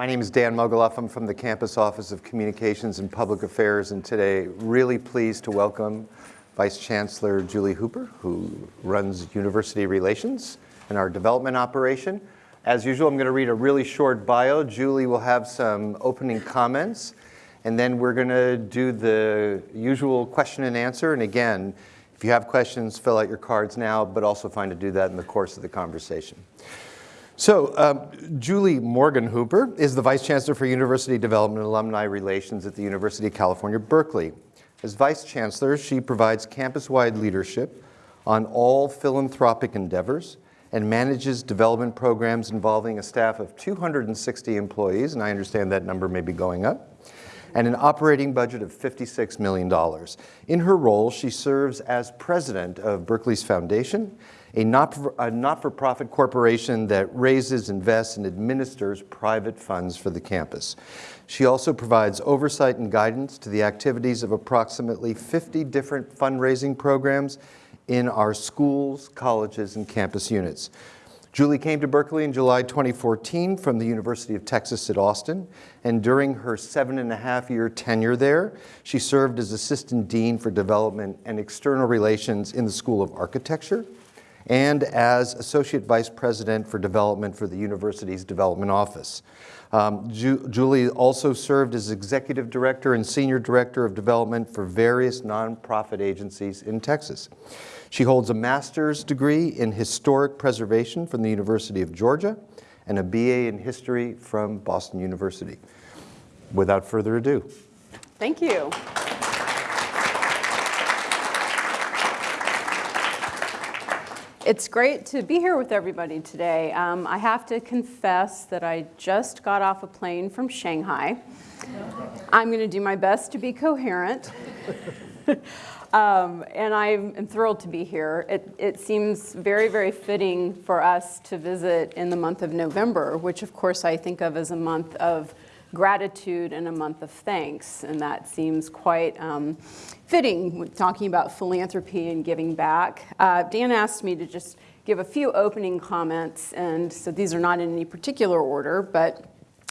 My name is Dan Mogulof. I'm from the Campus Office of Communications and Public Affairs, and today really pleased to welcome Vice Chancellor Julie Hooper, who runs University Relations and our development operation. As usual, I'm going to read a really short bio. Julie will have some opening comments, and then we're going to do the usual question and answer. And again, if you have questions, fill out your cards now, but also find to do that in the course of the conversation. So um, Julie Morgan Hooper is the Vice Chancellor for University Development and Alumni Relations at the University of California, Berkeley. As Vice Chancellor, she provides campus-wide leadership on all philanthropic endeavors and manages development programs involving a staff of 260 employees, and I understand that number may be going up, and an operating budget of $56 million. In her role, she serves as president of Berkeley's Foundation, a not-for-profit not corporation that raises, invests, and administers private funds for the campus. She also provides oversight and guidance to the activities of approximately 50 different fundraising programs in our schools, colleges, and campus units. Julie came to Berkeley in July 2014 from the University of Texas at Austin, and during her seven and a half year tenure there, she served as Assistant Dean for Development and External Relations in the School of Architecture, and as Associate Vice President for Development for the university's Development Office. Um, Ju Julie also served as Executive Director and Senior Director of Development for various nonprofit agencies in Texas. She holds a master's degree in historic preservation from the University of Georgia and a BA in history from Boston University. Without further ado. Thank you. It's great to be here with everybody today. Um, I have to confess that I just got off a plane from Shanghai. I'm going to do my best to be coherent. um, and I'm thrilled to be here. It, it, seems very, very fitting for us to visit in the month of November, which of course I think of as a month of gratitude and a month of thanks. And that seems quite um, fitting with talking about philanthropy and giving back. Uh, Dan asked me to just give a few opening comments. And so these are not in any particular order, but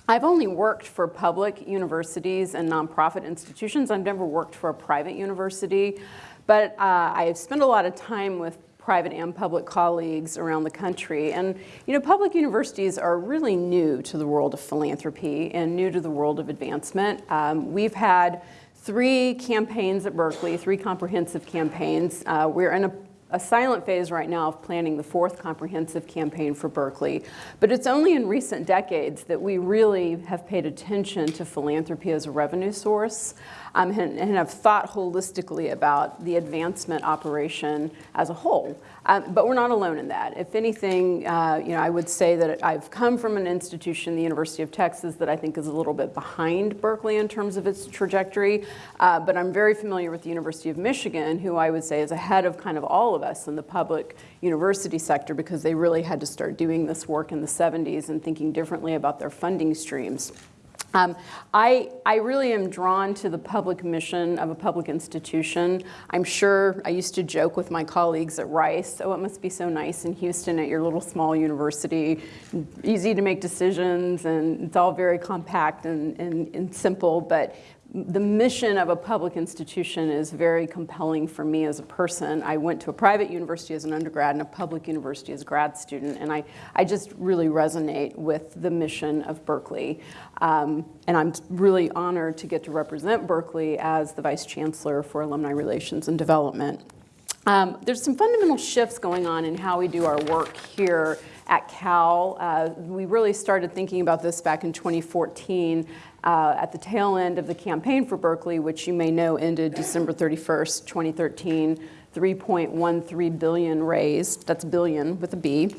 I've only worked for public universities and nonprofit institutions. I've never worked for a private university, but uh, I've spent a lot of time with private and public colleagues around the country. And you know, public universities are really new to the world of philanthropy and new to the world of advancement. Um, we've had three campaigns at Berkeley, three comprehensive campaigns. Uh, we're in a a silent phase right now of planning the fourth comprehensive campaign for Berkeley. But it's only in recent decades that we really have paid attention to philanthropy as a revenue source um, and, and, have thought holistically about the advancement operation as a whole. Um, but we're not alone in that. If anything, uh, you know, I would say that I've come from an institution, the University of Texas, that I think is a little bit behind Berkeley in terms of its trajectory. Uh, but I'm very familiar with the University of Michigan, who I would say is ahead of kind of all of us in the public university sector because they really had to start doing this work in the 70s and thinking differently about their funding streams. Um, I, I really am drawn to the public mission of a public institution. I'm sure I used to joke with my colleagues at Rice, oh, it must be so nice in Houston at your little small university, easy to make decisions, and it's all very compact and, and, and simple, but the mission of a public institution is very compelling for me as a person. I went to a private university as an undergrad and a public university as a grad student, and I, I just really resonate with the mission of Berkeley. Um, and I'm really honored to get to represent Berkeley as the Vice Chancellor for Alumni Relations and Development. Um, there's some fundamental shifts going on in how we do our work here at Cal. Uh, we really started thinking about this back in 2014 uh, at the tail end of the campaign for Berkeley, which you may know ended December 31st, 2013, 3.13 billion raised, that's billion with a B.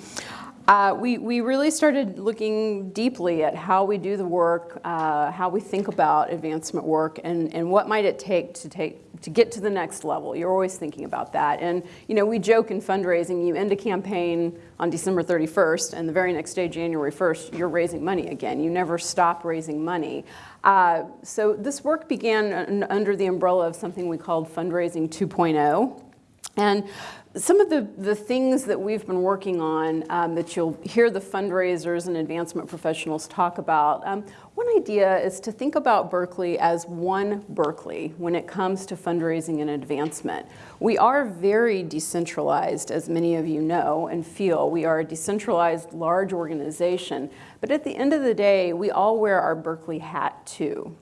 Uh, we, we really started looking deeply at how we do the work, uh, how we think about advancement work, and, and what might it take to take to get to the next level. You're always thinking about that. And you know, we joke in fundraising, you end a campaign on December 31st, and the very next day, January 1st, you're raising money again. You never stop raising money. Uh, so this work began under the umbrella of something we called Fundraising 2.0. And some of the, the things that we've been working on um, that you'll hear the fundraisers and advancement professionals talk about, um, one idea is to think about Berkeley as one Berkeley when it comes to fundraising and advancement. We are very decentralized, as many of you know and feel. We are a decentralized large organization, but at the end of the day, we all wear our Berkeley hat too.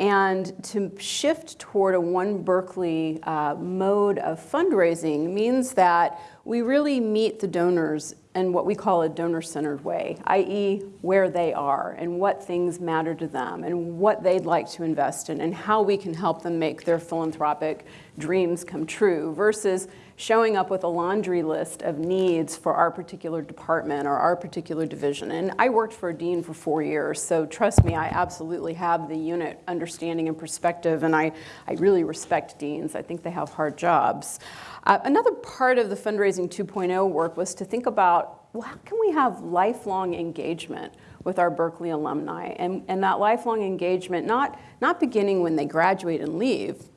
And to shift toward a One Berkeley uh, mode of fundraising means that we really meet the donors in what we call a donor-centered way, i.e. where they are and what things matter to them and what they'd like to invest in and how we can help them make their philanthropic dreams come true versus showing up with a laundry list of needs for our particular department or our particular division. And I worked for a dean for four years, so trust me, I absolutely have the unit understanding and perspective, and I, I really respect deans. I think they have hard jobs. Uh, another part of the fundraising 2.0 work was to think about, well, how can we have lifelong engagement with our Berkeley alumni? And, and that lifelong engagement, not, not beginning when they graduate and leave,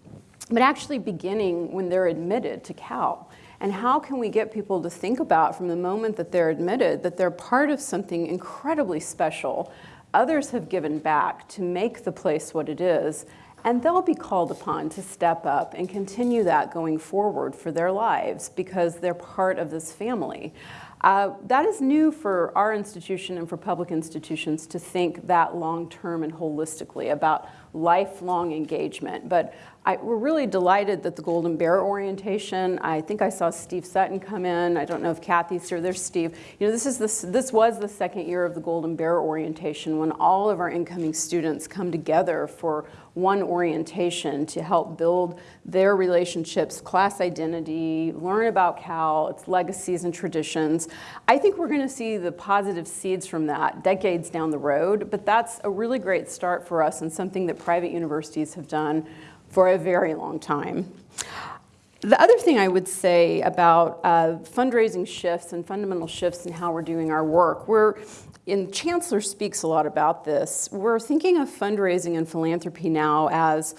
but actually beginning when they're admitted to Cal. And how can we get people to think about from the moment that they're admitted that they're part of something incredibly special? Others have given back to make the place what it is, and they'll be called upon to step up and continue that going forward for their lives because they're part of this family. Uh, that is new for our institution and for public institutions to think that long-term and holistically about lifelong engagement. But I, we're really delighted that the Golden Bear orientation, I think I saw Steve Sutton come in. I don't know if Kathy's here. There's Steve. You know, this, is the, this was the second year of the Golden Bear orientation when all of our incoming students come together for one orientation to help build their relationships, class identity, learn about Cal, its legacies and traditions. I think we're going to see the positive seeds from that decades down the road, but that's a really great start for us and something that private universities have done for a very long time. The other thing I would say about uh, fundraising shifts and fundamental shifts in how we're doing our work, we're, and Chancellor speaks a lot about this, we're thinking of fundraising and philanthropy now as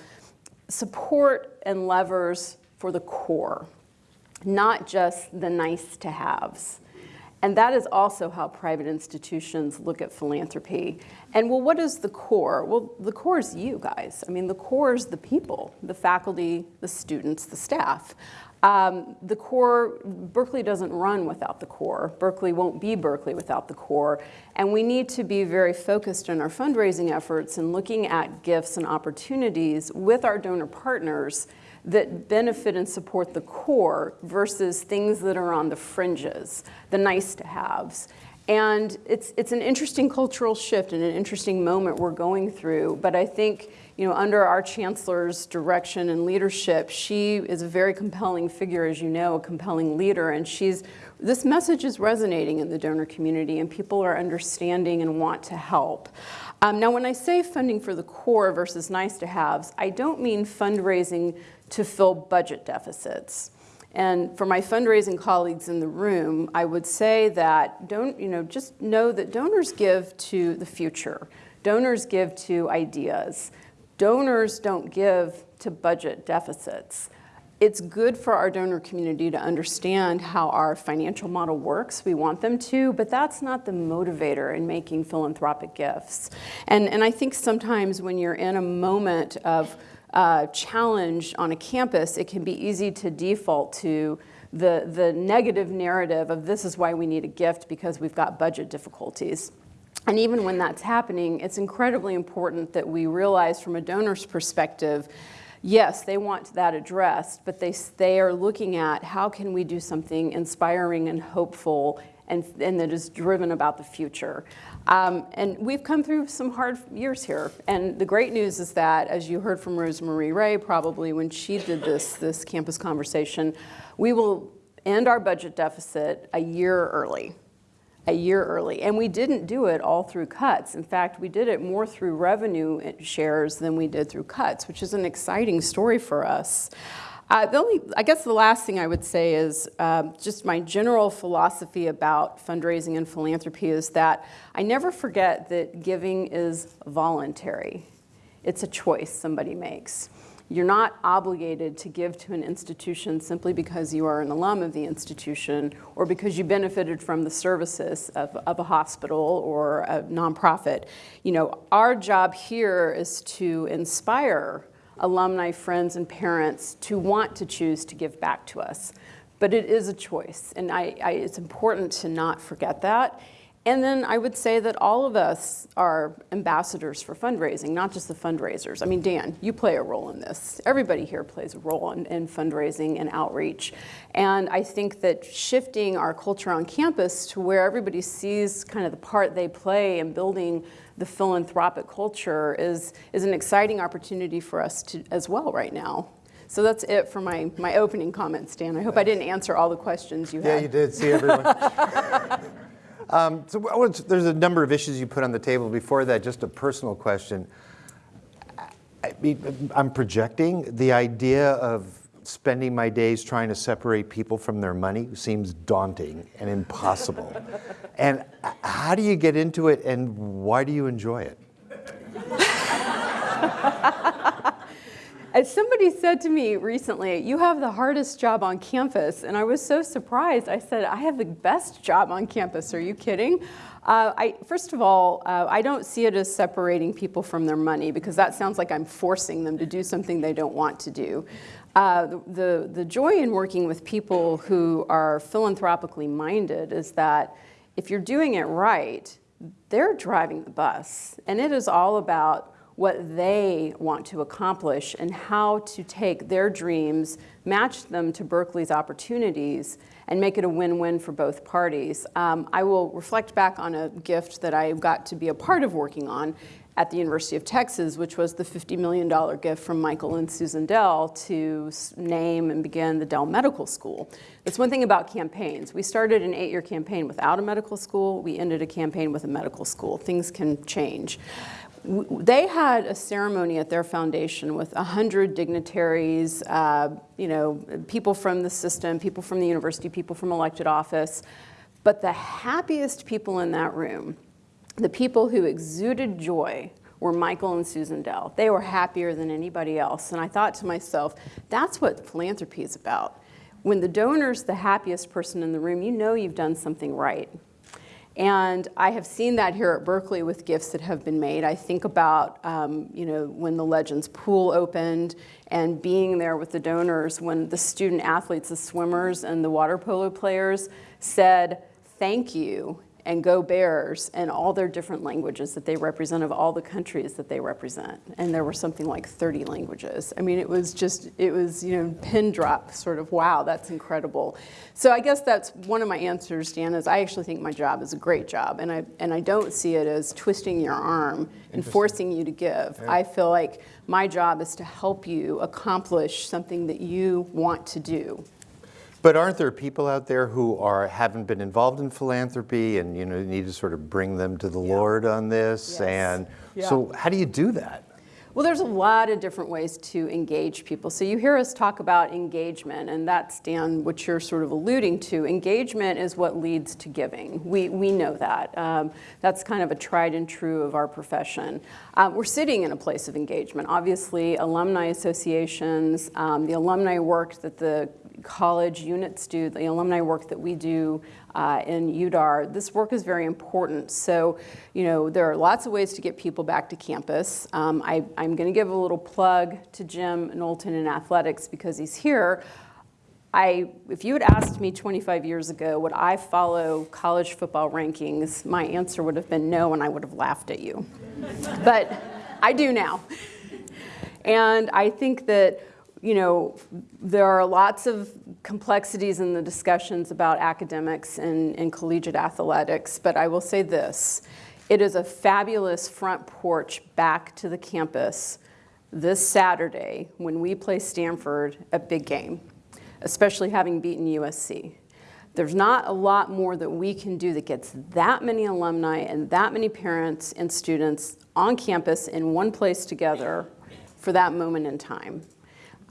support and levers for the core, not just the nice to haves. And that is also how private institutions look at philanthropy. And well, what is the core? Well, the core is you guys. I mean, the core is the people, the faculty, the students, the staff. Um, the core, Berkeley doesn't run without the core. Berkeley won't be Berkeley without the core. And we need to be very focused in our fundraising efforts and looking at gifts and opportunities with our donor partners that benefit and support the core versus things that are on the fringes, the nice to haves. And it's, it's an interesting cultural shift and an interesting moment we're going through. But I think, you know, under our chancellor's direction and leadership, she is a very compelling figure, as you know, a compelling leader. And she's, this message is resonating in the donor community and people are understanding and want to help. Um, now, when I say funding for the core versus nice to haves, I don't mean fundraising to fill budget deficits. And for my fundraising colleagues in the room, I would say that don't, you know, just know that donors give to the future. Donors give to ideas. Donors don't give to budget deficits. It's good for our donor community to understand how our financial model works. We want them to, but that's not the motivator in making philanthropic gifts. And, and I think sometimes when you're in a moment of uh, challenge on a campus, it can be easy to default to the, the negative narrative of this is why we need a gift because we've got budget difficulties. And even when that's happening, it's incredibly important that we realize from a donor's perspective, yes, they want that addressed, but they, they are looking at how can we do something inspiring and hopeful and, and that is driven about the future. Um, and we've come through some hard years here. And the great news is that, as you heard from Rosemarie Rae probably when she did this, this campus conversation, we will end our budget deficit a year early a year early. And we didn't do it all through cuts. In fact, we did it more through revenue shares than we did through cuts, which is an exciting story for us. Uh, the only, I guess the last thing I would say is um, just my general philosophy about fundraising and philanthropy is that I never forget that giving is voluntary. It's a choice somebody makes. You're not obligated to give to an institution simply because you are an alum of the institution or because you benefited from the services of, of a hospital or a nonprofit. You know, our job here is to inspire alumni, friends, and parents to want to choose to give back to us. But it is a choice, and I, I, it's important to not forget that. And then I would say that all of us are ambassadors for fundraising, not just the fundraisers. I mean, Dan, you play a role in this. Everybody here plays a role in, in, fundraising and outreach. And I think that shifting our culture on campus to where everybody sees kind of the part they play in building the philanthropic culture is, is an exciting opportunity for us to, as well right now. So that's it for my, my opening comments, Dan. I hope I didn't answer all the questions you had. Yeah, you did. See everyone. Um, so there's a number of issues you put on the table. Before that, just a personal question. I am projecting the idea of spending my days trying to separate people from their money seems daunting and impossible. and how do you get into it and why do you enjoy it? As somebody said to me recently, you have the hardest job on campus. And I was so surprised. I said, I have the best job on campus. Are you kidding? Uh, I, first of all, uh, I don't see it as separating people from their money because that sounds like I'm forcing them to do something they don't want to do. Uh, the, the joy in working with people who are philanthropically minded is that if you're doing it right, they're driving the bus. And it is all about what they want to accomplish and how to take their dreams, match them to Berkeley's opportunities, and make it a win-win for both parties. Um, I will reflect back on a gift that I got to be a part of working on at the University of Texas, which was the $50 million gift from Michael and Susan Dell to name and begin the Dell Medical School. That's one thing about campaigns. We started an eight-year campaign without a medical school. We ended a campaign with a medical school. Things can change they had a ceremony at their foundation with 100 dignitaries, uh, you know, people from the system, people from the university, people from elected office. But the happiest people in that room, the people who exuded joy, were Michael and Susan Dell. They were happier than anybody else. And I thought to myself, that's what philanthropy is about. When the donor's the happiest person in the room, you know you've done something right. And I have seen that here at Berkeley with gifts that have been made. I think about, um, you know, when the Legends pool opened and being there with the donors when the student athletes, the swimmers and the water polo players said, thank you and Go Bears and all their different languages that they represent of all the countries that they represent. And there were something like 30 languages. I mean, it was just, it was, you know, pin drop sort of, wow, that's incredible. So I guess that's one of my answers, Dan, is I actually think my job is a great job. And I, and I don't see it as twisting your arm and forcing you to give. Yeah. I feel like my job is to help you accomplish something that you want to do. But aren't there people out there who are haven't been involved in philanthropy and you know need to sort of bring them to the yeah. Lord on this? Yes. And yeah. so how do you do that? Well, there's a lot of different ways to engage people. So you hear us talk about engagement, and that's, Dan, what you're sort of alluding to. Engagement is what leads to giving. We, we know that. Um, that's kind of a tried and true of our profession. Um, we're sitting in a place of engagement. Obviously, alumni associations, um, the alumni work that the college units do, the alumni work that we do uh, in UDAR, this work is very important. So, you know, there are lots of ways to get people back to campus. Um, I, am going to give a little plug to Jim Knowlton in athletics because he's here. I, if you had asked me 25 years ago, would I follow college football rankings, my answer would have been no, and I would have laughed at you. but I do now. And I think that you know, there are lots of complexities in the discussions about academics and, and collegiate athletics, but I will say this. It is a fabulous front porch back to the campus this Saturday when we play Stanford at Big Game, especially having beaten USC. There's not a lot more that we can do that gets that many alumni and that many parents and students on campus in one place together for that moment in time.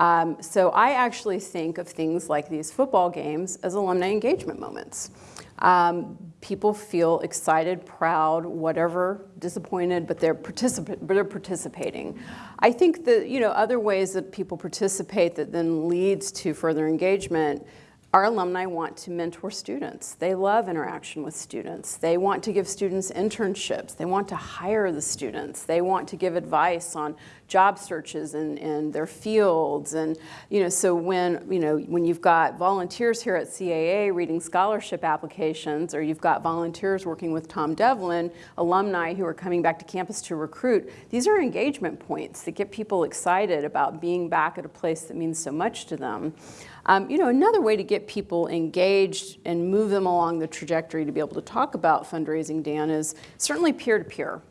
Um, so I actually think of things like these football games as alumni engagement moments. Um, people feel excited, proud, whatever, disappointed, but they're, but they're participating. I think that, you know, other ways that people participate that then leads to further engagement our alumni want to mentor students. They love interaction with students. They want to give students internships. They want to hire the students. They want to give advice on job searches in, in their fields. And, you know, so when, you know, when you've got volunteers here at CAA reading scholarship applications, or you've got volunteers working with Tom Devlin, alumni who are coming back to campus to recruit, these are engagement points that get people excited about being back at a place that means so much to them. Um, you know, another way to get people engaged and move them along the trajectory to be able to talk about fundraising, Dan, is certainly peer-to-peer.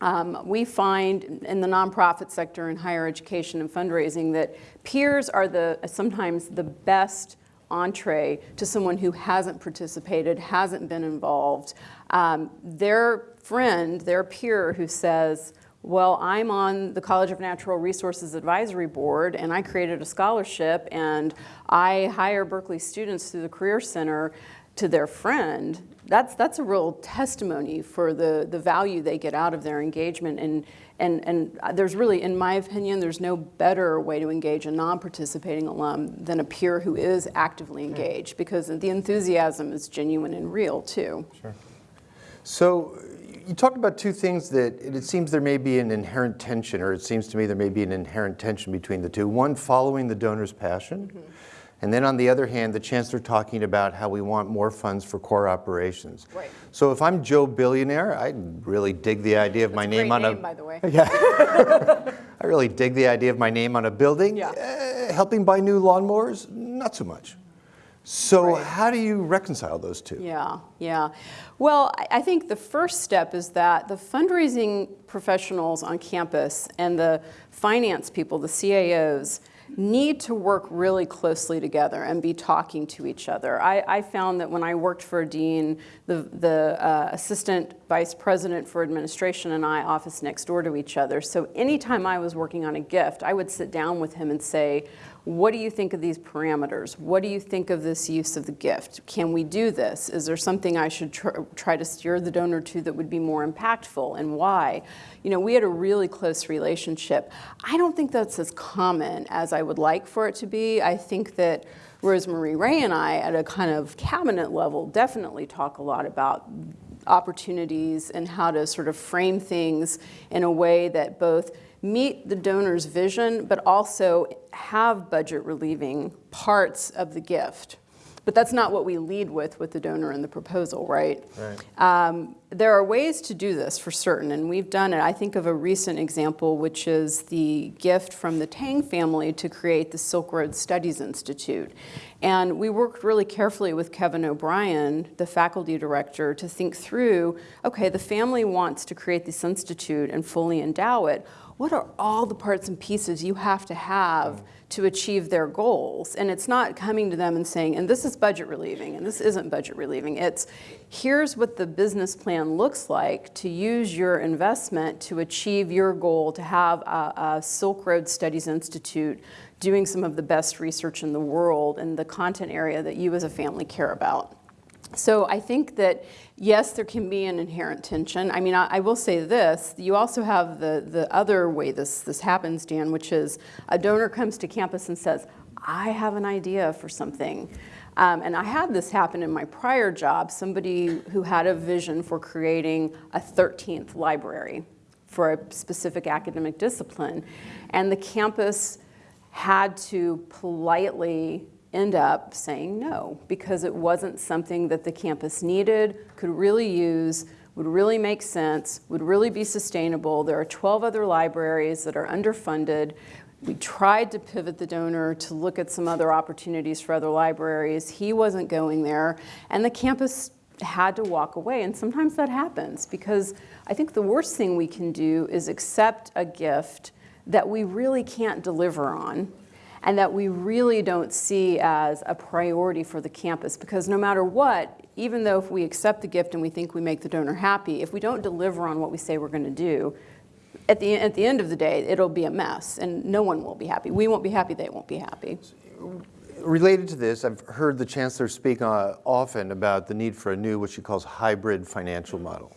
Um, we find in the nonprofit sector in higher education and fundraising that peers are the sometimes the best entree to someone who hasn't participated, hasn't been involved. Um, their friend, their peer who says, well, I'm on the College of Natural Resources Advisory Board and I created a scholarship and I hire Berkeley students through the Career Center to their friend. That's, that's a real testimony for the, the value they get out of their engagement. And, and, and there's really, in my opinion, there's no better way to engage a non-participating alum than a peer who is actively engaged because the enthusiasm is genuine and real too. Sure. So you talked about two things that it seems there may be an inherent tension, or it seems to me there may be an inherent tension between the two. One, following the donor's passion. Mm -hmm. And then on the other hand, the chancellor talking about how we want more funds for core operations. Right. So if I'm Joe Billionaire, I really dig the idea of That's my name on name, a. by the way. Yeah. I really dig the idea of my name on a building. Yeah. Uh, helping buy new lawnmowers, not so much. So Right. how do you reconcile those two? Yeah, yeah. Well, I- I think the first step is that the fundraising professionals on campus and the finance people, the CAOs, need to work really closely together and be talking to each other. I, I found that when I worked for a dean, the, the uh, assistant vice president for administration and I office next door to each other. So anytime I was working on a gift, I would sit down with him and say, what do you think of these parameters? What do you think of this use of the gift? Can we do this? Is there something I should tr try to steer the donor to that would be more impactful and why? You know, we had a really close relationship. I don't think that's as common as I would like for it to be. I think that Rosemarie Rae and I at a kind of cabinet level definitely talk a lot about opportunities and how to sort of frame things in a way that both meet the donor's vision, but also have budget relieving parts of the gift. But that's not what we lead with with the donor and the proposal, right? Right. Um, there are ways to do this for certain, and we've done it. I think of a recent example, which is the gift from the Tang family to create the Silk Road Studies Institute. And we worked really carefully with Kevin O'Brien, the faculty director, to think through, okay, the family wants to create this institute and fully endow it what are all the parts and pieces you have to have to achieve their goals? And it's not coming to them and saying, and this is budget relieving, and this isn't budget relieving. It's here's what the business plan looks like to use your investment to achieve your goal to have a, a Silk Road Studies Institute doing some of the best research in the world in the content area that you as a family care about. So I think that, yes, there can be an inherent tension. I mean, I, I, will say this, you also have the, the other way this, this happens, Dan, which is a donor comes to campus and says, I have an idea for something. Um, and I had this happen in my prior job, somebody who had a vision for creating a 13th library for a specific academic discipline. And the campus had to politely end up saying no because it wasn't something that the campus needed, could really use, would really make sense, would really be sustainable. There are 12 other libraries that are underfunded. We tried to pivot the donor to look at some other opportunities for other libraries. He wasn't going there, and the campus had to walk away. And sometimes that happens because I think the worst thing we can do is accept a gift that we really can't deliver on and that we really don't see as a priority for the campus because no matter what, even though if we accept the gift and we think we make the donor happy, if we don't deliver on what we say we're going to do, at the, at the end of the day, it'll be a mess and no one will be happy. We won't be happy, they won't be happy. related to this, I've heard the chancellor speak uh, often about the need for a new, what she calls hybrid financial model.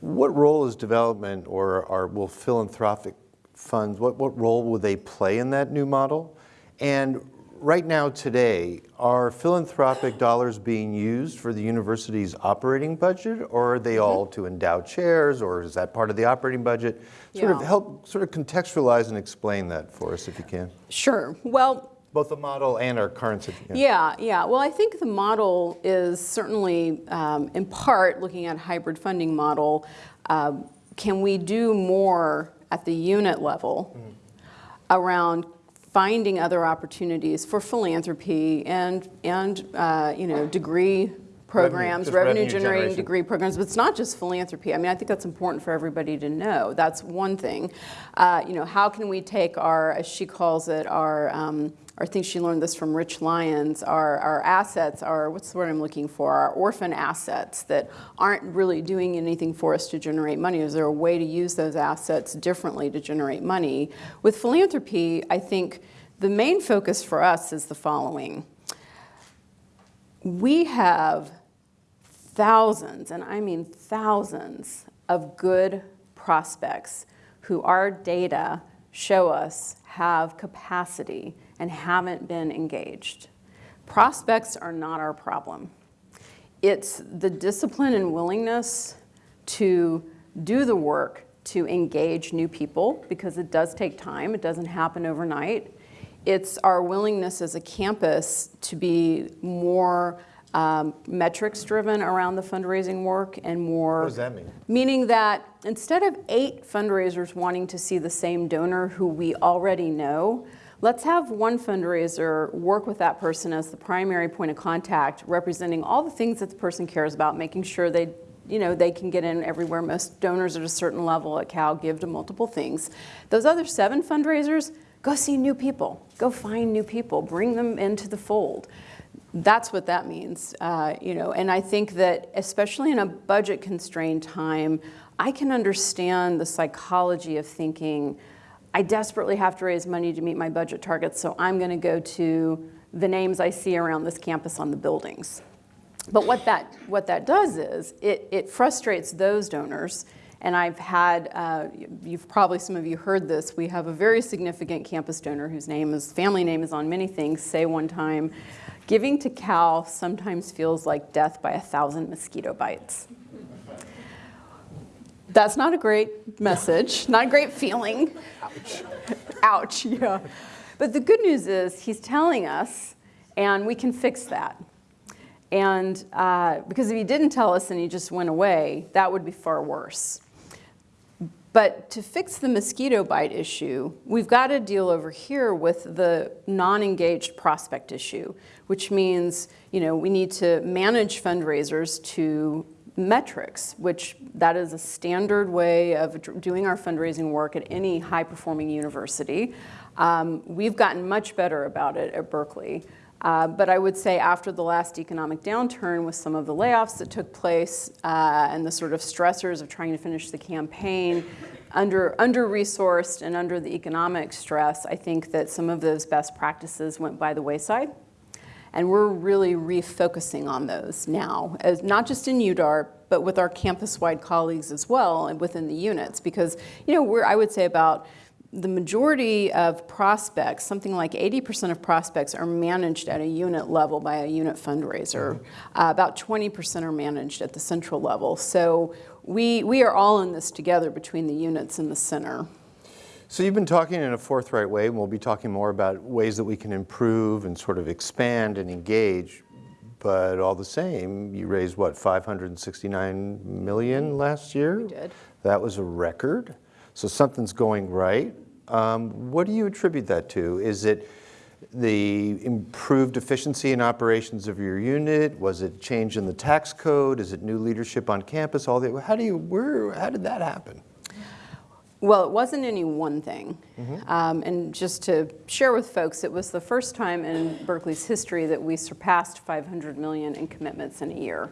What role is development or, or will philanthropic funds, what, what role will they play in that new model? And right now, today, are philanthropic dollars being used for the university's operating budget, or are they all to endow chairs, or is that part of the operating budget? Sort of help sort of contextualize and explain that for us if you can. Sure. Well, Both the model and our current situation. Yeah, yeah. Well, I think the model is certainly, um, in part, looking at hybrid funding model. Um, can we do more at the unit level around finding other opportunities for philanthropy and and uh, you know degree programs, revenue, revenue generating generation. degree programs, but it's not just philanthropy. I mean, I think that's important for everybody to know. That's one thing. Uh, you know, how can we take our, as she calls it, our, um, or I think she learned this from Rich Lyons, our, our assets, our, what's the word I'm looking for, our orphan assets that aren't really doing anything for us to generate money. Is there a way to use those assets differently to generate money? With philanthropy, I think the main focus for us is the following. We have thousands, and I mean thousands, of good prospects who our data show us have capacity and haven't been engaged. Prospects are not our problem. It's the discipline and willingness to do the work to engage new people because it does take time, it doesn't happen overnight. It's our willingness as a campus to be more um, metrics driven around the fundraising work and more. What does that mean? Meaning that instead of eight fundraisers wanting to see the same donor who we already know, let's have one fundraiser work with that person as the primary point of contact, representing all the things that the person cares about, making sure they, you know, they can get in everywhere. Most donors at a certain level at Cal give to multiple things. Those other seven fundraisers, go see new people, go find new people, bring them into the fold. That's what that means, uh, you know. And I think that, especially in a budget-constrained time, I can understand the psychology of thinking, I desperately have to raise money to meet my budget targets, so I'm going to go to the names I see around this campus on the buildings. But what that, what that does is it, it frustrates those donors. And I've had, uh, you've probably, some of you heard this, we have a very significant campus donor whose name is, family name is on many things, say one time, giving to Cal sometimes feels like death by a thousand mosquito bites. That's not a great message, not a great feeling. Ouch. Ouch, yeah. But the good news is he's telling us, and we can fix that. And uh, because if he didn't tell us and he just went away, that would be far worse. But to fix the mosquito bite issue, we've got to deal over here with the non-engaged prospect issue, which means, you know, we need to manage fundraisers to metrics, which that is a standard way of doing our fundraising work at any high-performing university. Um, we've gotten much better about it at Berkeley. Uh, but I would say after the last economic downturn with some of the layoffs that took place uh, and the sort of stressors of trying to finish the campaign, under, under-resourced and under the economic stress, I think that some of those best practices went by the wayside. And we're really refocusing on those now, as not just in UDARP, but with our campus-wide colleagues as well and within the units. Because, you know, we're, I would say about the majority of prospects, something like 80% of prospects are managed at a unit level by a unit fundraiser. Uh, about 20% are managed at the central level. So we, we are all in this together between the units and the center. So you've been talking in a forthright way, and we'll be talking more about ways that we can improve and sort of expand and engage. But all the same, you raised what 569 million last year. We did. That was a record. So something's going right. Um, what do you attribute that to? Is it the improved efficiency in operations of your unit? Was it change in the tax code? Is it new leadership on campus? All the how do you where how did that happen? Well, it wasn't any one thing. Um, and just to share with folks, it was the first time in Berkeley's history that we surpassed 500 million in commitments in a year.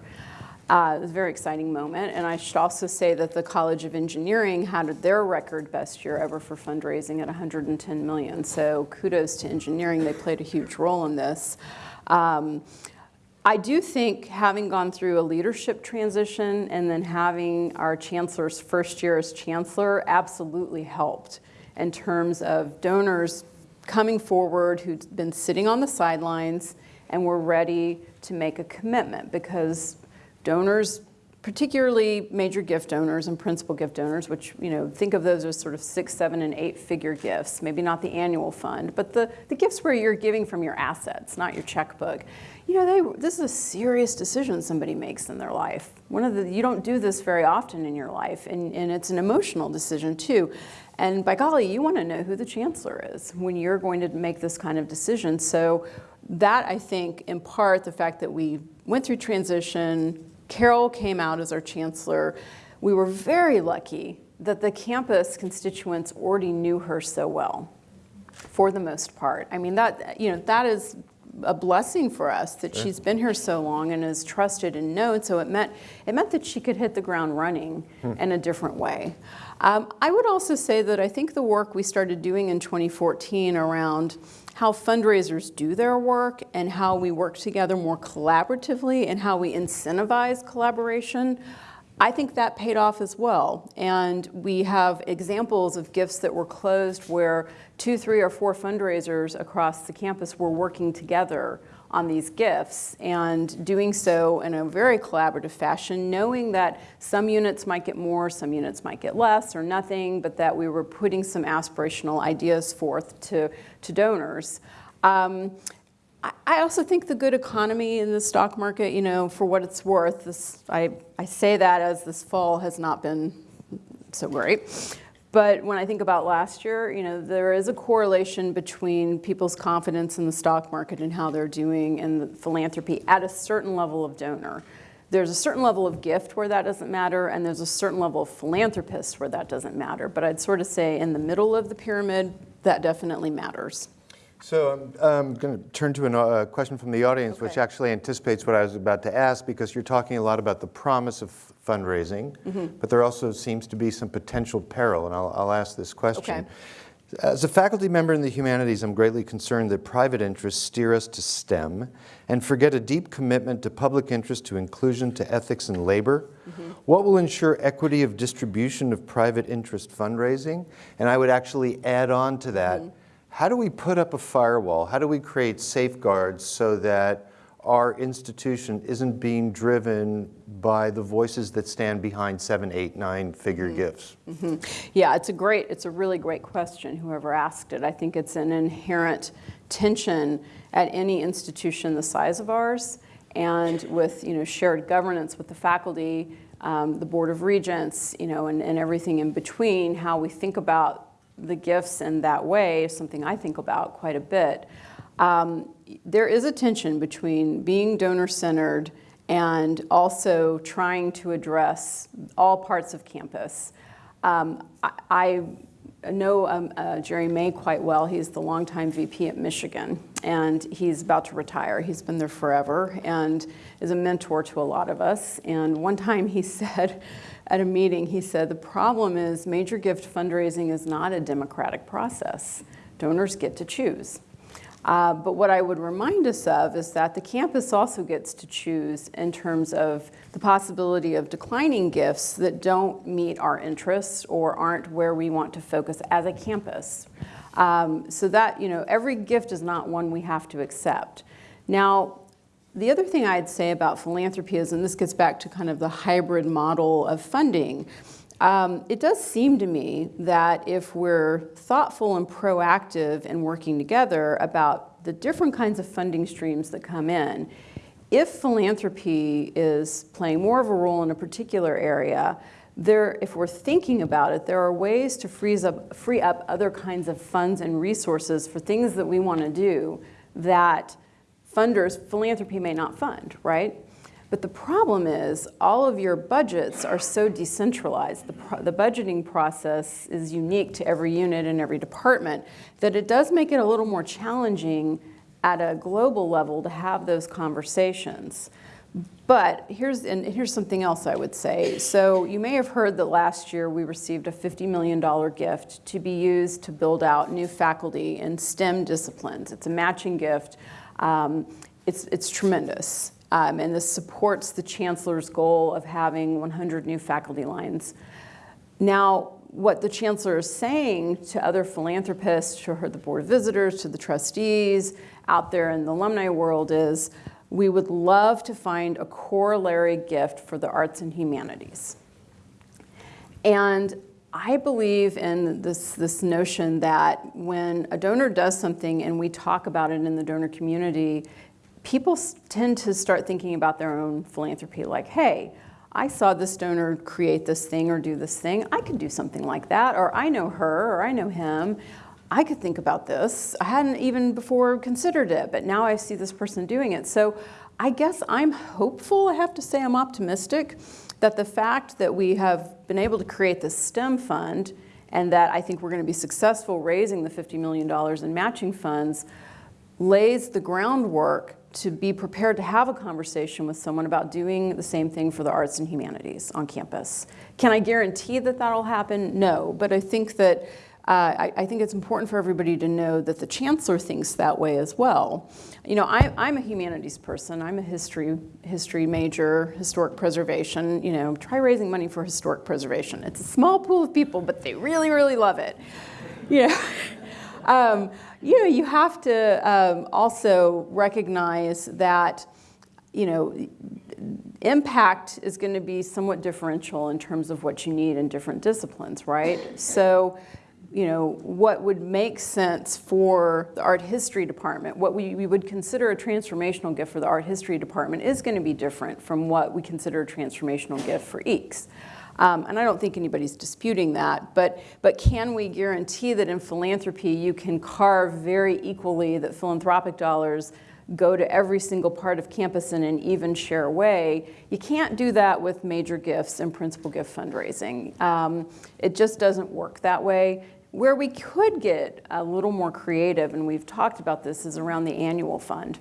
Uh, it was a very exciting moment. And I should also say that the College of Engineering had their record best year ever for fundraising at 110 million. So kudos to engineering. They played a huge role in this. Um, I do think having gone through a leadership transition and then having our chancellor's first year as chancellor absolutely helped in terms of donors coming forward who'd been sitting on the sidelines and were ready to make a commitment because donors particularly major gift donors and principal gift donors, which, you know, think of those as sort of six, seven, and eight figure gifts, maybe not the annual fund, but the, the gifts where you're giving from your assets, not your checkbook. You know, they, this is a serious decision somebody makes in their life. One of the, you don't do this very often in your life, and, and it's an emotional decision too. And by golly, you want to know who the chancellor is when you're going to make this kind of decision. So that, I think, in part, the fact that we went through transition, Carol came out as our chancellor. We were very lucky that the campus constituents already knew her so well, for the most part. I mean, that, you know, that is a blessing for us that she's been here so long and is trusted and known. So it meant it meant that she could hit the ground running hmm. in a different way. Um, I would also say that I think the work we started doing in 2014 around how fundraisers do their work and how we work together more collaboratively and how we incentivize collaboration, I think that paid off as well. And we have examples of gifts that were closed where two, three, or four fundraisers across the campus were working together on these gifts and doing so in a very collaborative fashion, knowing that some units might get more, some units might get less or nothing, but that we were putting some aspirational ideas forth to, to donors. Um, I also think the good economy in the stock market, you know, for what it's worth, this, I, I say that as this fall has not been so great. But when I think about last year, you know, there is a correlation between people's confidence in the stock market and how they're doing in philanthropy at a certain level of donor. There's a certain level of gift where that doesn't matter, and there's a certain level of philanthropist where that doesn't matter. But I'd sort of say in the middle of the pyramid, that definitely matters. So I'm, I'm going to turn to a uh, question from the audience, okay. which actually anticipates what I was about to ask, because you're talking a lot about the promise of fundraising, mm -hmm. but there also seems to be some potential peril, and I'll, I'll ask this question. Okay. As a faculty member in the humanities, I'm greatly concerned that private interests steer us to STEM and forget a deep commitment to public interest, to inclusion, to ethics and labor. Mm -hmm. What will ensure equity of distribution of private interest fundraising? And I would actually add on to that, mm -hmm how do we put up a firewall? How do we create safeguards so that our institution isn't being driven by the voices that stand behind seven, eight, nine figure mm -hmm. gifts? Mm -hmm. Yeah, it's a great, it's a really great question, whoever asked it. I think it's an inherent tension at any institution the size of ours and with, you know, shared governance with the faculty, um, the Board of Regents, you know, and, and everything in between, how we think about the gifts in that way is something I think about quite a bit. Um, there is a tension between being donor-centered and also trying to address all parts of campus. Um, I, I, know um, uh, Jerry May quite well. He's the longtime VP at Michigan, and he's about to retire. He's been there forever and is a mentor to a lot of us. And one time he said, at a meeting, he said, the problem is major gift fundraising is not a democratic process. Donors get to choose. Uh, but what I would remind us of is that the campus also gets to choose in terms of the possibility of declining gifts that don't meet our interests or aren't where we want to focus as a campus. Um, so that, you know, every gift is not one we have to accept. Now, the other thing I'd say about philanthropy is, and this gets back to kind of the hybrid model of funding, um, it does seem to me that if we're thoughtful and proactive and working together about the different kinds of funding streams that come in, if philanthropy is playing more of a role in a particular area, there, if we're thinking about it, there are ways to freeze up, free up other kinds of funds and resources for things that we want to do that funders, philanthropy may not fund, right? But the problem is all of your budgets are so decentralized. The, the, budgeting process is unique to every unit and every department that it does make it a little more challenging at a global level to have those conversations. But here's, and here's something else I would say. So you may have heard that last year we received a $50 million gift to be used to build out new faculty in STEM disciplines. It's a matching gift. Um, it's, it's tremendous. Um, and this supports the chancellor's goal of having 100 new faculty lines. Now, what the chancellor is saying to other philanthropists, to her, the board of visitors, to the trustees out there in the alumni world is, we would love to find a corollary gift for the arts and humanities. And I believe in this, this notion that when a donor does something and we talk about it in the donor community, people tend to start thinking about their own philanthropy like, hey, I saw this donor create this thing or do this thing. I could do something like that, or I know her, or I know him. I could think about this. I hadn't even before considered it, but now I see this person doing it. So I guess I'm hopeful, I have to say I'm optimistic, that the fact that we have been able to create this STEM fund and that I think we're going to be successful raising the $50 million in matching funds lays the groundwork to be prepared to have a conversation with someone about doing the same thing for the arts and humanities on campus. Can I guarantee that that'll happen? No, but I think that uh, I, I, think it's important for everybody to know that the chancellor thinks that way as well. You know, I, am a humanities person. I'm a history history major, historic preservation. You know, try raising money for historic preservation. It's a small pool of people, but they really, really love it. You know, um, you know, you have to um, also recognize that, you know, impact is going to be somewhat differential in terms of what you need in different disciplines, right? So you know, what would make sense for the art history department, what we, we would consider a transformational gift for the art history department is going to be different from what we consider a transformational gift for EECS. Um, and I don't think anybody's disputing that, but, but can we guarantee that in philanthropy you can carve very equally that philanthropic dollars go to every single part of campus in an even share way. You can't do that with major gifts and principal gift fundraising. Um, it just doesn't work that way. Where we could get a little more creative, and we've talked about this, is around the annual fund.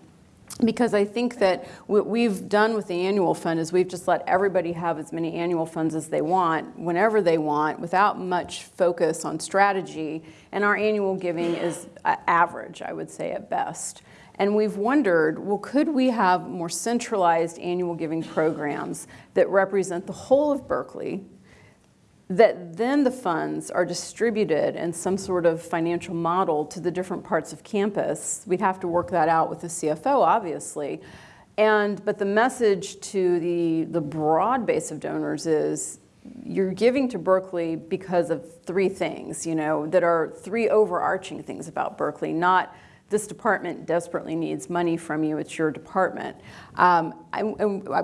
Because I think that what we've done with the annual fund is we've just let everybody have as many annual funds as they want, whenever they want, without much focus on strategy. And our annual giving is average, I would say, at best. And we've wondered, well, could we have more centralized annual giving programs that represent the whole of Berkeley, that then the funds are distributed in some sort of financial model to the different parts of campus. We'd have to work that out with the CFO, obviously. And, but the message to the, the broad base of donors is you're giving to Berkeley because of three things, you know, that are three overarching things about Berkeley, not this department desperately needs money from you, it's your department. Um,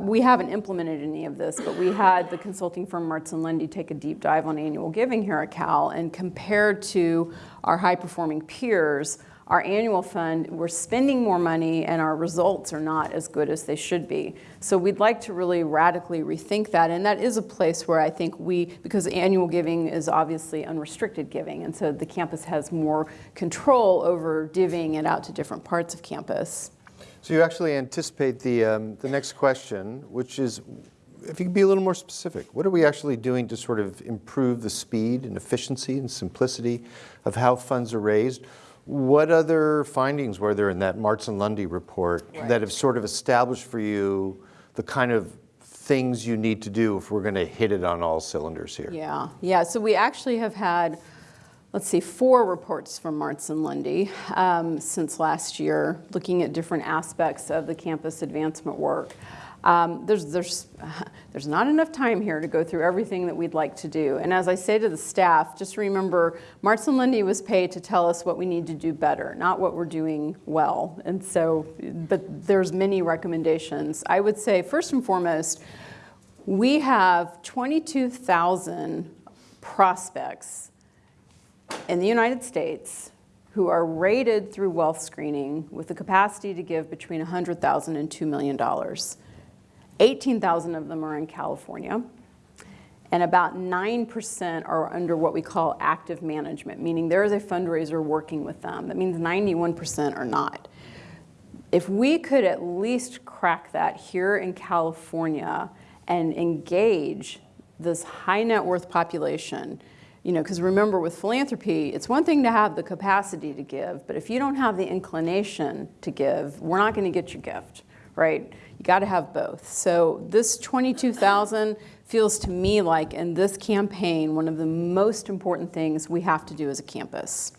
we haven't implemented any of this, but we had the consulting firm Marts and Lundy take a deep dive on annual giving here at Cal, and compared to our high performing peers, our annual fund, we're spending more money and our results are not as good as they should be. So we'd like to really radically rethink that. And that is a place where I think we, because annual giving is obviously unrestricted giving, and so the campus has more control over divvying it out to different parts of campus. So you actually anticipate the, um, the next question, which is, if you could be a little more specific, what are we actually doing to sort of improve the speed and efficiency and simplicity of how funds are raised? What other findings were there in that Marts and Lundy report right. that have sort of established for you the kind of things you need to do if we're going to hit it on all cylinders here? Yeah, yeah. So we actually have had, let's see, four reports from Marts and Lundy um, since last year, looking at different aspects of the campus advancement work. Um, there's, there's, there's not enough time here to go through everything that we'd like to do. And as I say to the staff, just remember, Marts and Lundy was paid to tell us what we need to do better, not what we're doing well. And so, but there's many recommendations. I would say, first and foremost, we have 22,000 prospects in the United States who are rated through wealth screening with the capacity to give between $100,000 and $2 million. 18,000 of them are in California, and about 9% are under what we call active management, meaning there is a fundraiser working with them. That means 91% are not. if we could at least crack that here in California and engage this high net worth population, you know, because remember with philanthropy, it's one thing to have the capacity to give, but if you don't have the inclination to give, we're not going to get your gift, right? You got to have both. So this 22,000 feels to me like in this campaign, one of the most important things we have to do as a campus.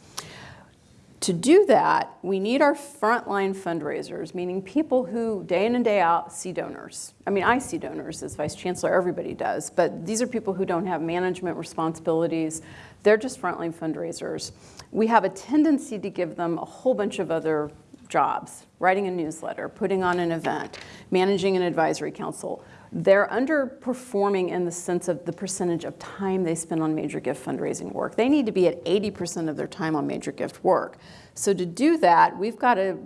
To do that, we need our frontline fundraisers, meaning people who day in and day out see donors. I mean, I see donors as vice chancellor, everybody does, but these are people who don't have management responsibilities. They're just frontline fundraisers. We have a tendency to give them a whole bunch of other jobs, writing a newsletter, putting on an event, managing an advisory council. They're underperforming in the sense of the percentage of time they spend on major gift fundraising work. They need to be at 80% of their time on major gift work. So to do that, we've got to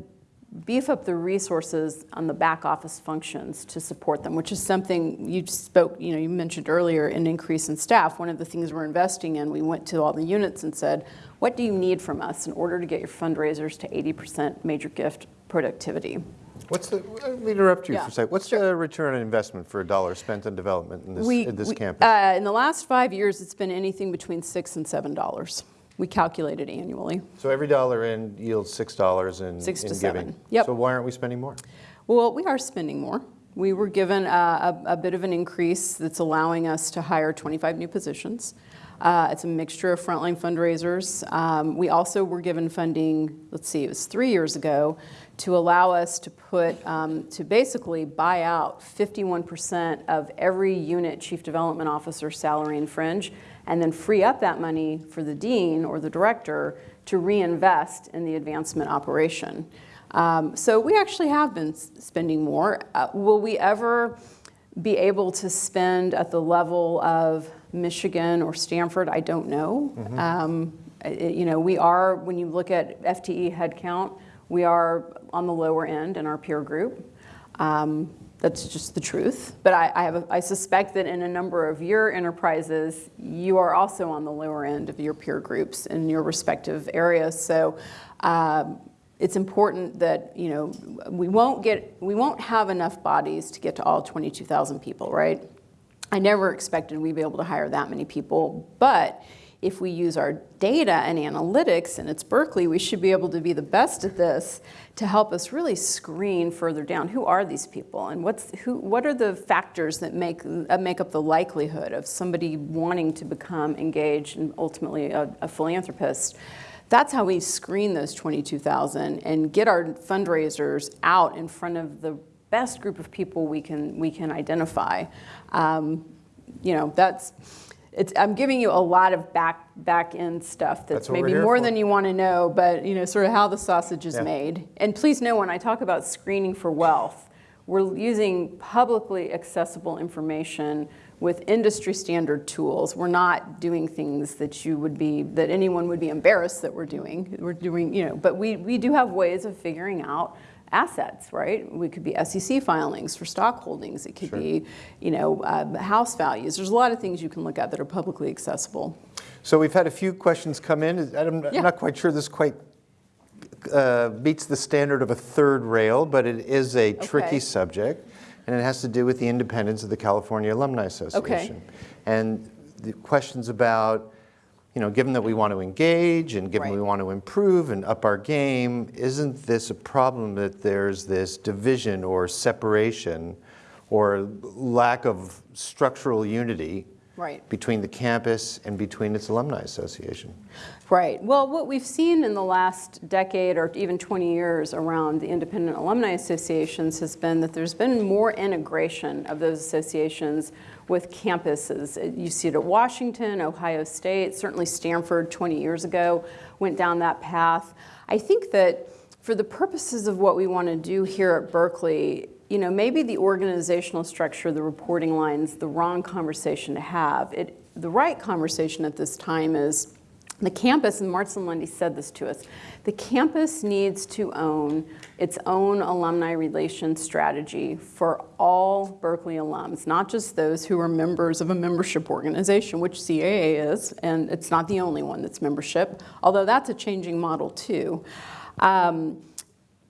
beef up the resources on the back office functions to support them, which is something you spoke, you know, you mentioned earlier, an increase in staff. One of the things we're investing in, we went to all the units and said, what do you need from us in order to get your fundraisers to 80% major gift productivity? What's the, let me interrupt you Yeah, for a second. What's the return on investment for a dollar spent on development in this, We- in this we- campus? uh, In the last five years, it's been anything between six and seven dollars. We calculate it annually. So every dollar in yields six dollars in, Six to in seven. giving. Yep. So why aren't we spending more? Well, we are spending more. We were given a, a, a bit of an increase that's allowing us to hire 25 new positions. Uh, it's a mixture of frontline fundraisers. Um, we also were given funding, let's see, it was three years ago, to allow us to put, um, to basically buy out 51% of every unit chief development officer salary and fringe, and then free up that money for the dean or the director to reinvest in the advancement operation. Um, so we actually have been s- spending more. Uh, will we ever be able to spend at the level of Michigan or Stanford? I don't know. Um, i- you know, we are, when you look at FTE headcount, we are on the lower end in our peer group. Um, that's just the truth. But I, I, have a, I suspect that in a number of your enterprises, you are also on the lower end of your peer groups in your respective areas. So um, it's important that you know we won't get we won't have enough bodies to get to all 22,000 people, right? I never expected we'd be able to hire that many people, but if we use our data and analytics, and it's Berkeley, we should be able to be the best at this to help us really screen further down. Who are these people, and what's who? What are the factors that make uh, make up the likelihood of somebody wanting to become engaged and ultimately a, a philanthropist? That's how we screen those 22,000 and get our fundraisers out in front of the best group of people we can we can identify. Um, you know, that's it's, I'm giving you a lot of back back end stuff that's, That's maybe more for. than you want to know, but you know, sort of how the sausage is Yeah. made. And please know when I talk about screening for wealth, we're using publicly accessible information with industry standard tools. We're not doing things that you would be that anyone would be embarrassed that we're doing. We're doing, you know, but we, we do have ways of figuring out assets, right? We could be SEC filings for stock holdings. It could Sure. be, you know, uh, house values. There's a lot of things you can look at that are publicly accessible. So we've had a few questions come in. I'm Yeah. not quite sure this quite uh, meets the standard of a third rail, but it is a tricky subject, and it has to do with the independence of the California Alumni Association. And the questions about, you know, given that we want to engage and given Right. we want to improve and up our game, isn't this a problem that there's this division or separation or lack of structural unity Right. between the campus and between its alumni association. Right. Well, what we've seen in the last decade or even 20 years around the independent alumni associations has been that there's been more integration of those associations with campuses. Uh, you see it at Washington, Ohio State, certainly Stanford 20 years ago went down that path. I think that for the purposes of what we want to do here at Berkeley, you know, maybe the organizational structure, the reporting lines, the wrong conversation to have. It, the right conversation at this time is the campus, and Martin Lundy said this to us, the campus needs to own its own alumni relations strategy for all Berkeley alums, not just those who are members of a membership organization, which CAA is, and it's not the only one that's membership, although that's a changing model too. Um,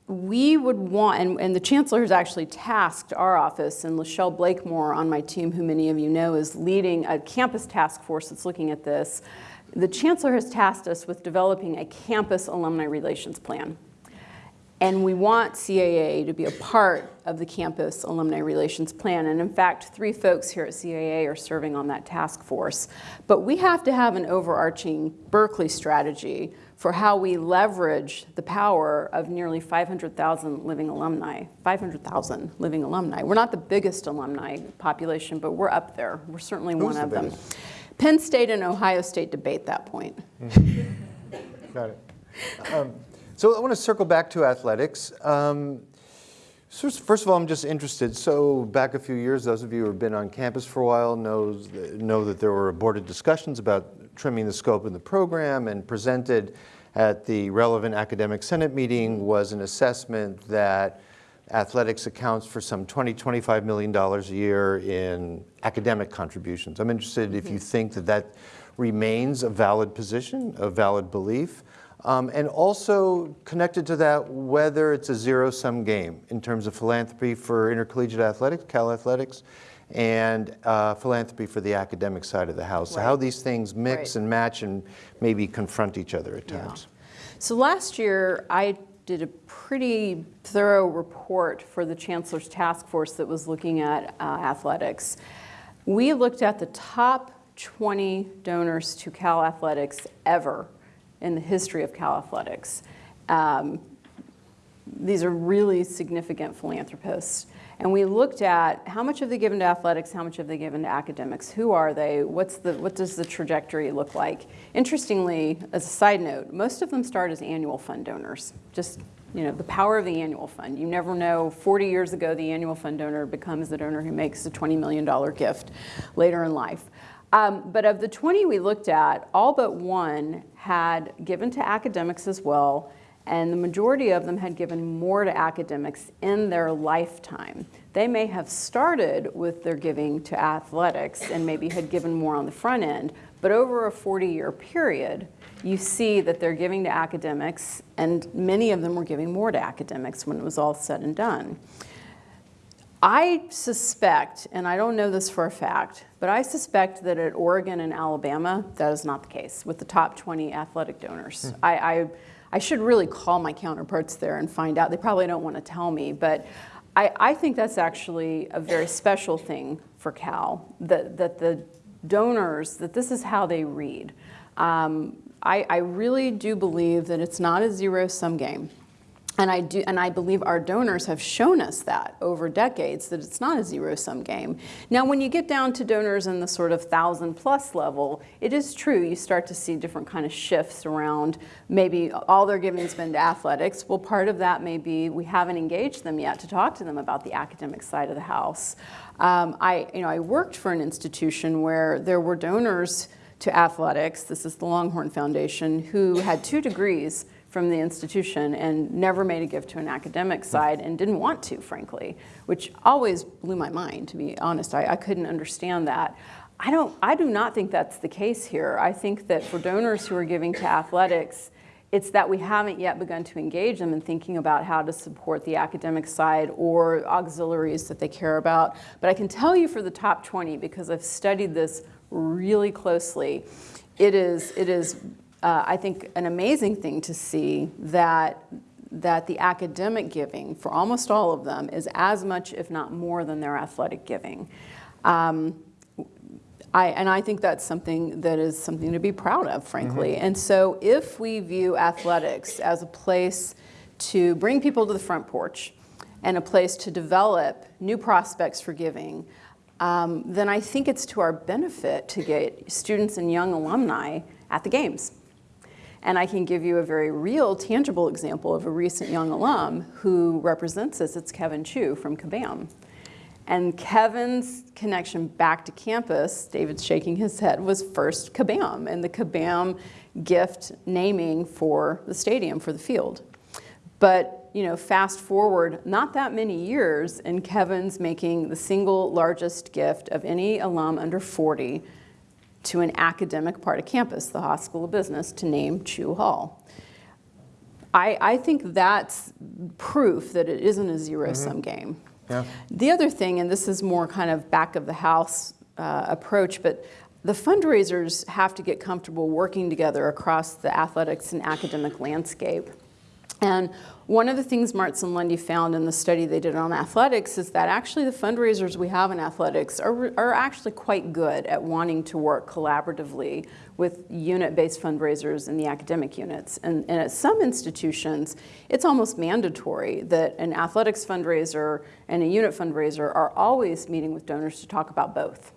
we would want, and, and the chancellor has actually tasked our office, and Lachelle Blakemore on my team, who many of you know is leading a campus task force that's looking at this. The chancellor has tasked us with developing a campus alumni relations plan. And we want CAA to be a part of the campus alumni relations plan. And in fact, three folks here at CAA are serving on that task force. But we have to have an overarching Berkeley strategy for how we leverage the power of nearly 500,000 living alumni, 500,000 living alumni. We're not the biggest alumni population, but we're up there. We're certainly Who's one the of them. Penn State and Ohio State debate that point. Got it. Um, So I want to circle back to athletics. Um, so First of all, I'm just interested, so back a few years, those of you who have been on campus for a while knows, know that there were aborted discussions about trimming the scope of the program and presented at the relevant academic senate meeting was an assessment that athletics accounts for some 20, 25 million dollars a year in academic contributions. I'm interested if you think that that remains a valid position, a valid belief. Um, and also connected to that, whether it's a zero-sum game in terms of philanthropy for intercollegiate athletics, Cal Athletics, and uh, philanthropy for the academic side of the house. So how these things mix Right. and match and maybe confront each other at Yeah. times. So last year, I did a pretty thorough report for the Chancellor's Task Force that was looking at uh, athletics. We looked at the top 20 donors to Cal Athletics ever in the history of Cal Athletics. Um, these are really significant philanthropists. And we looked at how much have they given to athletics, how much have they given to academics, who are they, what's the, what does the trajectory look like? Interestingly, as a side note, most of them start as annual fund donors. Just, you know, the power of the annual fund. You never know, 40 years ago, the annual fund donor becomes the donor who makes a $20 million gift later in life. Um, but of the 20 we looked at, all but one had given to academics as well, and the majority of them had given more to academics in their lifetime. They may have started with their giving to athletics and maybe had given more on the front end, but over a 40-year period, you see that they're giving to academics, and many of them were giving more to academics when it was all said and done. I suspect, and I don't know this for a fact, but I suspect that at Oregon and Alabama, that is not the case with the top 20 athletic donors. I, I, I should really call my counterparts there and find out. They probably don't want to tell me, but I, I think that's actually a very special thing for Cal, that, that the donors, that this is how they read. Um, I, I really do believe that it's not a zero-sum game. And I, do, and I believe our donors have shown us that over decades, that it's not a zero-sum game. Now, when you get down to donors in the sort of thousand plus level, it is true, you start to see different kind of shifts around maybe all their giving's been to athletics. Well, part of that may be we haven't engaged them yet to talk to them about the academic side of the house. Um, I, you know, I worked for an institution where there were donors to athletics, this is the Longhorn Foundation, who had two degrees from the institution and never made a gift to an academic hmm. side and didn't want to, frankly, which always blew my mind, to be honest. I, I couldn't understand that. I, don't, I do not think that's the case here. I think that for donors who are giving to athletics, it's that we haven't yet begun to engage them in thinking about how to support the academic side or auxiliaries that they care about. But I can tell you for the top 20, because I've studied this really closely, it is, it is uh, I think, an amazing thing to see that, that the academic giving, for almost all of them, is as much, if not more, than their athletic giving. Um, I, and I think that's something that is something to be proud of, frankly. And so if we view athletics as a place to bring people to the front porch and a place to develop new prospects for giving, um, then I think it's to our benefit to get students and young alumni at the games. And I can give you a very real, tangible example of a recent young alum who represents us. It's Kevin Chou from Kabam. And Kevin's connection back to campus, David's shaking his head, was first Kabam and the Kabam gift naming for the stadium, for the field. But you know, fast forward not that many years, and Kevin's making the single largest gift of any alum under 40 to an academic part of campus, the Haas School of Business, to name Chou Hall. I, I think that's proof that it isn't a zero-sum game. Yeah. The other thing, and this is more kind of back of the house uh, approach, but the fundraisers have to get comfortable working together across the athletics and academic landscape. And one of the things Marts and Lundy found in the study they did on athletics is that actually the fundraisers we have in athletics are, are actually quite good at wanting to work collaboratively with unit-based fundraisers in the academic units. And, and at some institutions, it's almost mandatory that an athletics fundraiser and a unit fundraiser are always meeting with donors to talk about both.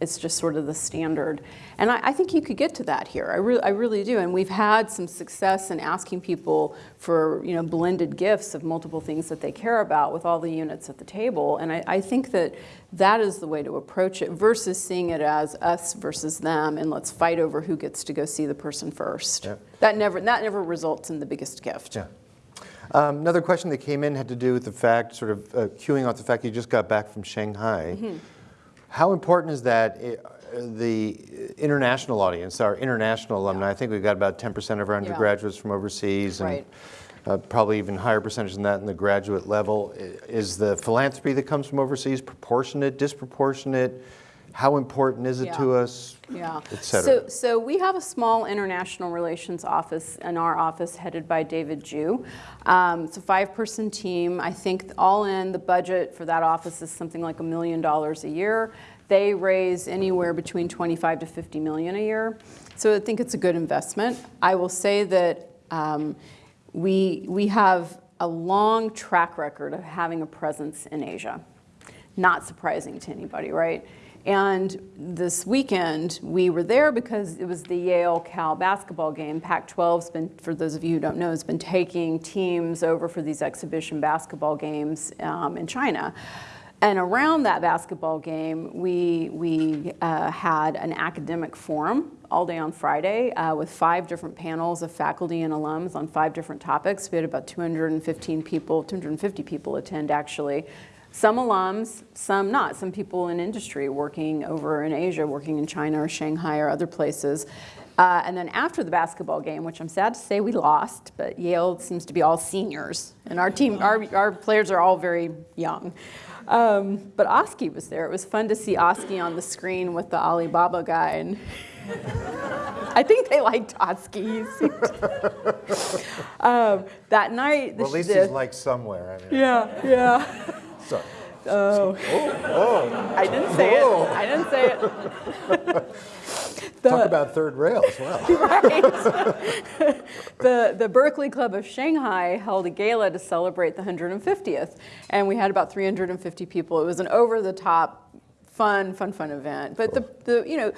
It's just sort of the standard. And I, I think you could get to that here. I, re I really do. And we've had some success in asking people for you know, blended gifts of multiple things that they care about with all the units at the table. And I, I think that that is the way to approach it versus seeing it as us versus them and let's fight over who gets to go see the person first. Yeah. That, never, that never results in the biggest gift. Yeah. Um, another question that came in had to do with the fact, sort of uh, queuing off the fact you just got back from Shanghai. Mm-hmm. How important is that, uh, the international audience, our international alumni? I think we've got about 10% of our undergraduates from overseas and Right. uh, probably even higher percentage than that in the graduate level. Is the philanthropy that comes from overseas proportionate, disproportionate? How important is it to us, Yeah. So, so we have a small international relations office in our office headed by David Jew. Um, it's a five-person team. I think all in, the budget for that office is something like a million dollars a year. They raise anywhere between 25 to 50 million a year. So I think it's a good investment. I will say that um, we, we have a long track record of having a presence in Asia. Not surprising to anybody, right? And this weekend, we were there because it was the Yale-Cal basketball game. Pac-12's been, for those of you who don't know, has been taking teams over for these exhibition basketball games um, in China. And around that basketball game, we, we uh, had an academic forum all day on Friday uh, with five different panels of faculty and alums on five different topics. We had about 215 people, 250 people attend actually. Some alums, some not. Some people in industry working over in Asia, working in China or Shanghai or other places. Uh, and then after the basketball game, which I'm sad to say we lost, but Yale seems to be all seniors, and our team, our, our players are all very young. Um, but Oski was there. It was fun to see Oski on the screen with the Alibaba guy, and I think they liked Oski. Um, that night, the, Well, at least he's like somewhere. I mean, yeah, yeah. sorry. Oh. Oh. oh. I didn't say it. Oh. I didn't say it. Talk about third rail as well. Right. the, the Berkeley Club of Shanghai held a gala to celebrate the 150th, and we had about 350 people. It was an over-the-top, fun, fun, fun event. But the, the, you know,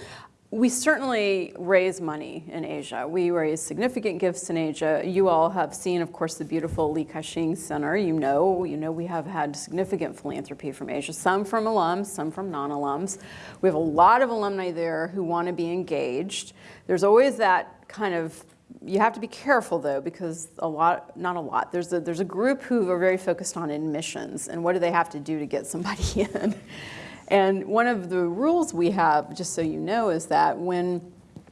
we certainly raise money in Asia. We raise significant gifts in Asia. You all have seen, of course, the beautiful Li Ka-shing Center. You know, you know we have had significant philanthropy from Asia, some from alums, some from non-alums. We have a lot of alumni there who want to be engaged. There's always that kind of you have to be careful though because a lot not a lot there's a there's a group who are very focused on admissions and what do they have to do to get somebody in and one of the rules we have, just so you know, is that when,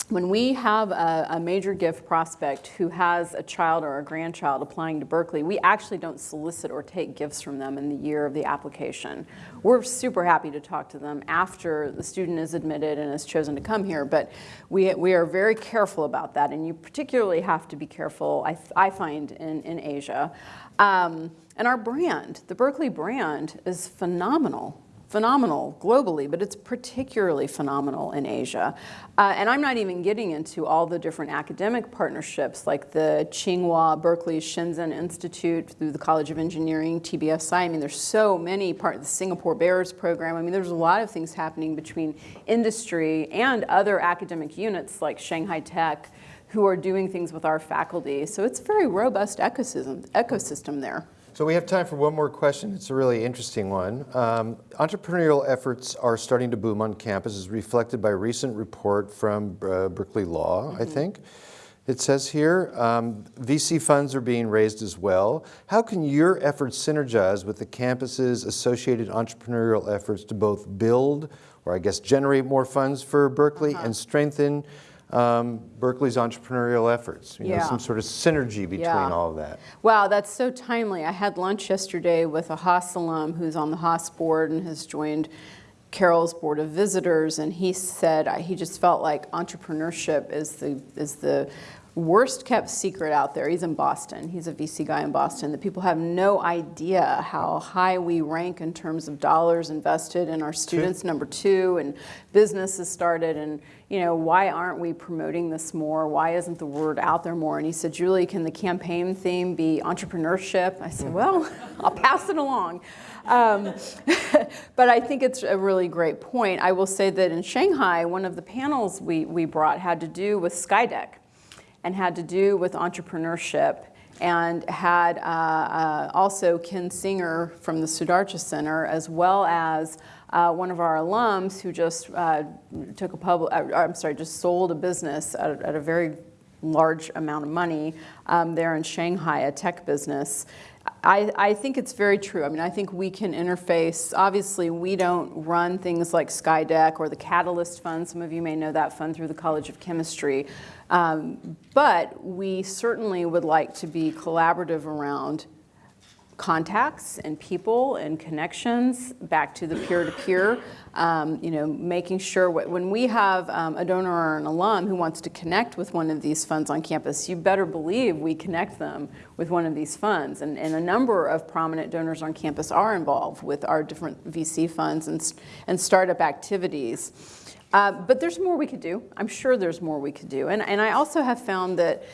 when we have a, a, major gift prospect who has a child or a grandchild applying to Berkeley, we actually don't solicit or take gifts from them in the year of the application. We're super happy to talk to them after the student is admitted and has chosen to come here, but we, we are very careful about that, and you particularly have to be careful, I, I find, in, in Asia. Um, and our brand, the Berkeley brand, is phenomenal phenomenal globally, but it's particularly phenomenal in Asia. Uh, and I'm not even getting into all the different academic partnerships like the Tsinghua Berkeley Shenzhen Institute through the College of Engineering, TBSI. I mean, there's so many part of the Singapore Bears program. I mean, there's a lot of things happening between industry and other academic units like Shanghai Tech who are doing things with our faculty. So it's a very robust ecosystem, ecosystem there. So we have time for one more question. It's a really interesting one. Um, entrepreneurial efforts are starting to boom on campus as reflected by a recent report from uh, Berkeley Law, mm -hmm. I think. It says here, um, VC funds are being raised as well. How can your efforts synergize with the campus's associated entrepreneurial efforts to both build, or I guess generate more funds for Berkeley uh -huh. and strengthen um, Berkeley's entrepreneurial efforts. You know, some sort of synergy between Yeah. all of that. Wow, that's so timely. I had lunch yesterday with a Haas alum who's on the Haas board and has joined Carol's Board of Visitors, and he said he just felt like entrepreneurship is the is the worst kept secret out there. He's in Boston. He's a VC guy in Boston. That people have no idea how high we rank in terms of dollars invested in our students. Number two, and businesses started, and you know why aren't we promoting this more? Why isn't the word out there more? And he said, Julie, can the campaign theme be entrepreneurship? I said, well, I'll pass it along. Um, but I think it's a really great point. I will say that in Shanghai, one of the panels we, we brought had to do with Skydeck and had to do with entrepreneurship and had uh, uh, also Ken Singer from the Sutardja Center, as well as uh, one of our alums who just uh, took a public, uh, I'm sorry, just sold a business at, a- at a very large amount of money um, there in Shanghai, a tech business. I, I think it's very true. I mean, I think we can interface. Obviously, we don't run things like Skydeck or the Catalyst Fund. Some of you may know that fund through the College of Chemistry. Um, but we certainly would like to be collaborative around contacts and people and connections back to the peer-to-peer, um, you know, making sure wh- when we have um, a donor or an alum who wants to connect with one of these funds on campus, you better believe we connect them with one of these funds. And, and a number of prominent donors on campus are involved with our different VC funds and, and startup activities. Uh, but there's more we could do. I'm sure there's more we could do. And, and I also have found that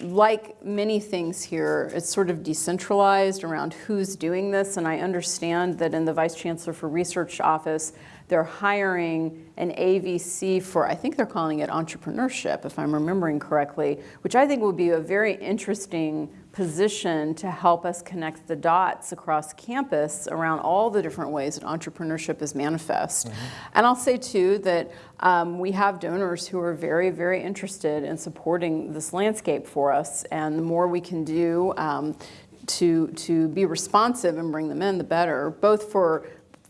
like many things here, it's sort of decentralized around who's doing this. And I understand that in the Vice Chancellor for Research office, they're hiring an AVC for, I think they're calling it entrepreneurship, if I'm remembering correctly, which I think will be a very interesting position to help us connect the dots across campus around all the different ways that entrepreneurship is manifest. Mm-hmm. And I'll say too that um, we have donors who are very, very interested in supporting this landscape for us. And the more we can do um, to, to be responsive and bring them in, the better, both for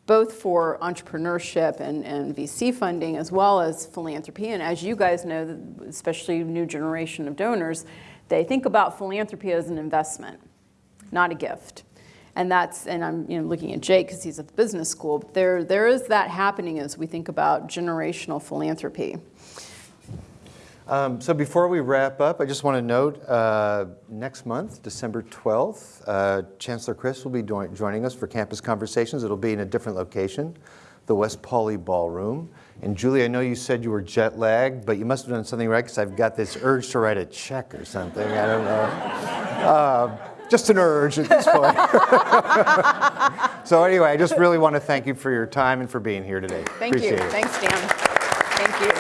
both for entrepreneurship and, and VC funding as well as philanthropy. And as you guys know, especially new generation of donors, they think about philanthropy as an investment, not a gift. And that's, and I'm you know, looking at Jake because he's at the business school, but there, there is that happening as we think about generational philanthropy. Um, so before we wrap up, I just want to note uh, next month, December 12th, uh, Chancellor Christ will be joining us for campus conversations. It'll be in a different location, the West Pauley Ballroom. And Julie, I know you said you were jet lagged, but you must have done something right because I've got this urge to write a check or something. I don't know. Uh, just an urge at this point. so anyway, I just really want to thank you for your time and for being here today. Thank Appreciate you. it. Thanks, Dan. Thank you.